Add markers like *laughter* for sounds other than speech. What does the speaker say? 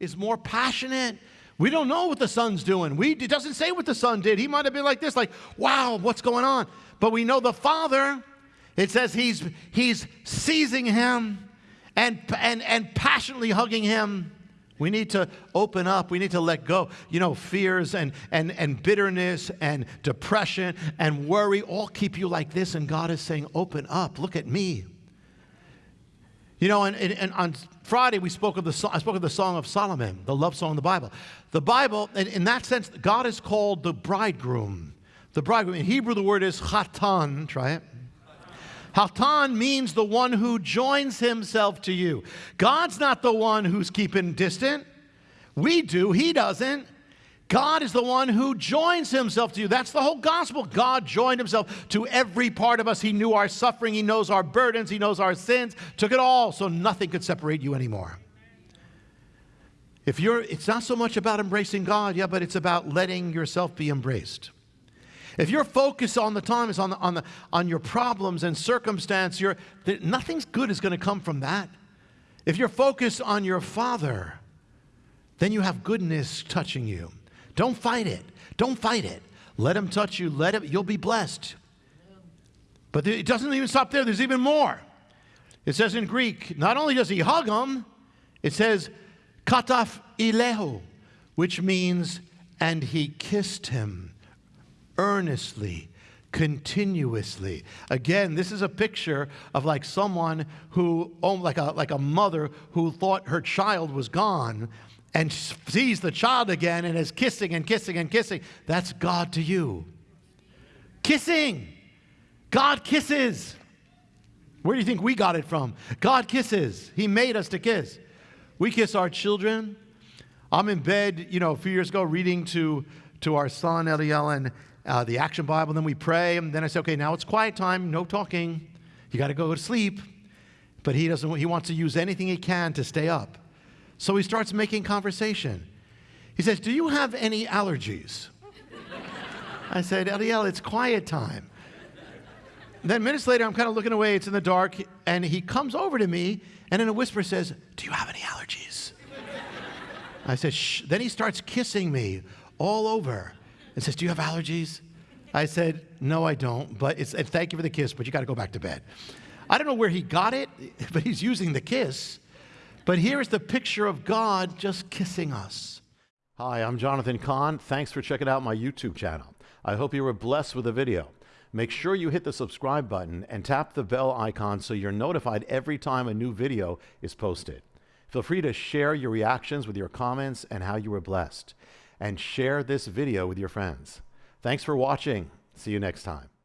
is more passionate. We don't know what the son's doing. We, it doesn't say what the son did. He might have been like this, like, wow, what's going on? But we know the father, it says he's, he's seizing him and, and, and passionately hugging him. We need to open up. We need to let go. You know, fears and, and, and bitterness and depression and worry all keep you like this. And God is saying, open up. Look at me. You know, and, and, and, on Friday we spoke of the I spoke of the Song of Solomon, the love song of the Bible. The Bible, in, in that sense, God is called the bridegroom. The bridegroom. In Hebrew, the word is chatan. Try it. Hatan means the one who joins himself to you. God's not the one who's keeping distant. We do, he doesn't. God is the one who joins himself to you. That's the whole gospel. God joined himself to every part of us. He knew our suffering, he knows our burdens, he knows our sins, took it all, so nothing could separate you anymore. If you're, it's not so much about embracing God, yeah, but it's about letting yourself be embraced. If your focus on the time is on, the, on, the, on your problems and circumstance, you're, nothing's good is going to come from that. If you're focused on your Father, then you have goodness touching you. Don't fight it. Don't fight it. Let him touch you. Let him, you'll be blessed. But it doesn't even stop there. There's even more. It says in Greek, not only does he hug him, it says, kataf ileho, which means, and he kissed him earnestly, continuously. Again, this is a picture of like someone who, oh, like a, like a mother who thought her child was gone and sees the child again and is kissing and kissing and kissing. That's God to you. Kissing. God kisses. Where do you think we got it from? God kisses. He made us to kiss. We kiss our children. I'm in bed, you know, a few years ago reading to, to our son, Eliel, and uh, the Action Bible. Then we pray. And then I say, okay, now it's quiet time, no talking. You got to go to sleep. But he doesn't, he wants to use anything he can to stay up. So he starts making conversation. He says, Do you have any allergies? I said, Eliel, it's quiet time. Then minutes later, I'm kind of looking away, it's in the dark, and he comes over to me and in a whisper says, Do you have any allergies? I said, Shh. Then he starts kissing me all over and says, Do you have allergies? I said, No, I don't, but it's, thank you for the kiss, but you got to go back to bed. I don't know where he got it, *laughs* but he's using the kiss. But here's the picture of God just kissing us. Hi, I'm Jonathan Cahn. Thanks for checking out my YouTube channel. I hope you were blessed with the video. Make sure you hit the subscribe button and tap the bell icon so you're notified every time a new video is posted. Feel free to share your reactions with your comments and how you were blessed. And share this video with your friends. Thanks for watching. See you next time.